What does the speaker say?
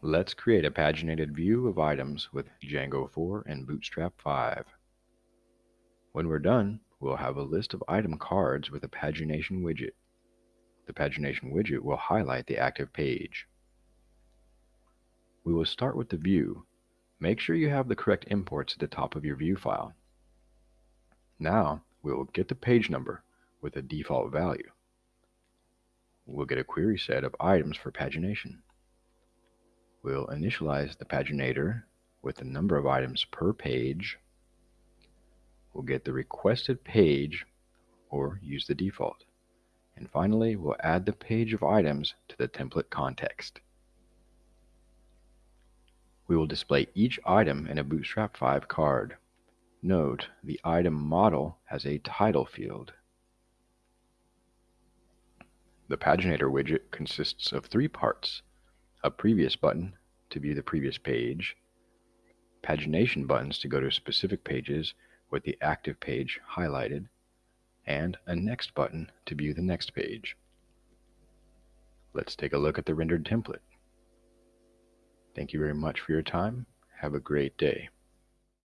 Let's create a paginated view of items with Django 4 and Bootstrap 5. When we're done, we'll have a list of item cards with a pagination widget. The pagination widget will highlight the active page. We will start with the view. Make sure you have the correct imports at the top of your view file. Now, we will get the page number with a default value. We'll get a query set of items for pagination. We'll initialize the paginator with the number of items per page. We'll get the requested page or use the default. And finally, we'll add the page of items to the template context. We will display each item in a Bootstrap 5 card. Note, the item model has a title field. The paginator widget consists of three parts a previous button to view the previous page, pagination buttons to go to specific pages with the active page highlighted, and a next button to view the next page. Let's take a look at the rendered template. Thank you very much for your time. Have a great day.